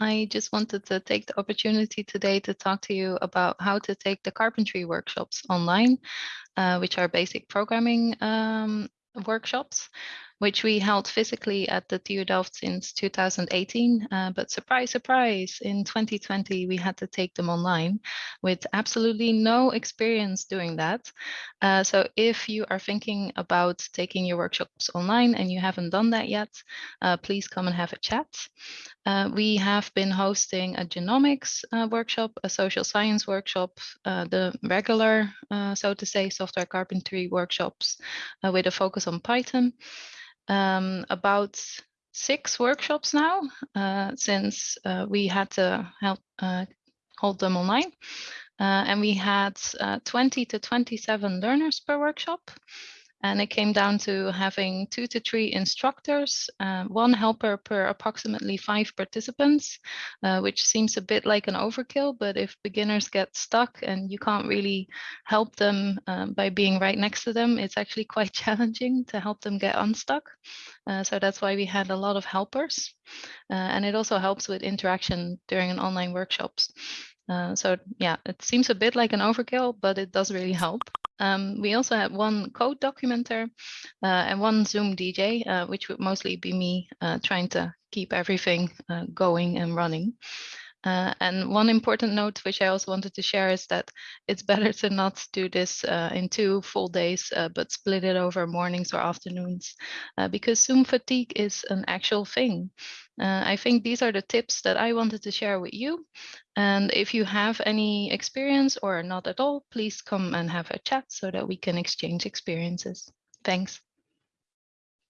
I just wanted to take the opportunity today to talk to you about how to take the carpentry workshops online, uh, which are basic programming um, workshops which we held physically at the TU Delft since 2018. Uh, but surprise, surprise, in 2020, we had to take them online with absolutely no experience doing that. Uh, so if you are thinking about taking your workshops online and you haven't done that yet, uh, please come and have a chat. Uh, we have been hosting a genomics uh, workshop, a social science workshop, uh, the regular, so to say, software carpentry workshops with a focus on Python um, about six workshops now uh, since uh, we had to help uh, hold them online. Uh, and we had uh, 20 to 27 learners per workshop. And it came down to having two to three instructors, uh, one helper per approximately five participants, uh, which seems a bit like an overkill, but if beginners get stuck and you can't really help them um, by being right next to them, it's actually quite challenging to help them get unstuck. Uh, so that's why we had a lot of helpers. Uh, and it also helps with interaction during an online workshops. Uh, so yeah, it seems a bit like an overkill, but it does really help. Um, we also had one code documenter uh, and one Zoom DJ, uh, which would mostly be me uh, trying to keep everything uh, going and running. Uh, and one important note, which I also wanted to share, is that it's better to not do this uh, in two full days, uh, but split it over mornings or afternoons, uh, because Zoom fatigue is an actual thing. Uh, I think these are the tips that I wanted to share with you. And if you have any experience or not at all, please come and have a chat so that we can exchange experiences. Thanks.